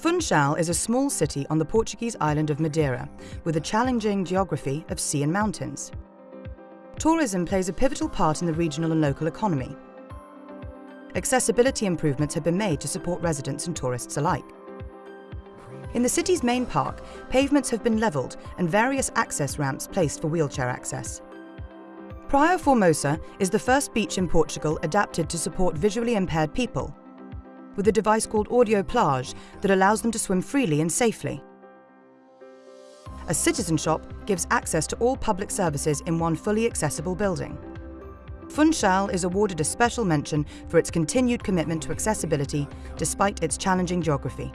Funchal is a small city on the Portuguese island of Madeira, with a challenging geography of sea and mountains. Tourism plays a pivotal part in the regional and local economy. Accessibility improvements have been made to support residents and tourists alike. In the city's main park, pavements have been levelled and various access ramps placed for wheelchair access. Praia Formosa is the first beach in Portugal adapted to support visually impaired people with a device called Audio Plage that allows them to swim freely and safely. A citizen shop gives access to all public services in one fully accessible building. Funchal is awarded a special mention for its continued commitment to accessibility despite its challenging geography.